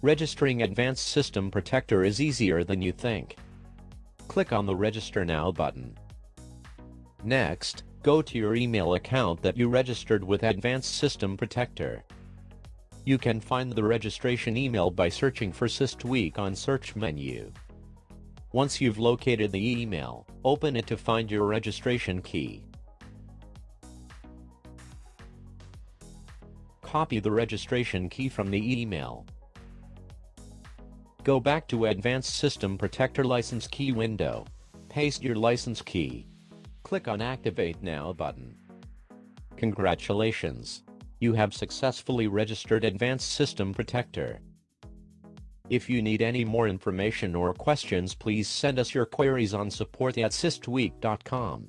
Registering Advanced System Protector is easier than you think. Click on the Register Now button. Next, go to your email account that you registered with Advanced System Protector. You can find the registration email by searching for SysTweak on search menu. Once you've located the email, open it to find your registration key. Copy the registration key from the email. Go back to Advanced System Protector License Key window. Paste your license key. Click on Activate Now button. Congratulations! You have successfully registered Advanced System Protector. If you need any more information or questions please send us your queries on support at systweak.com.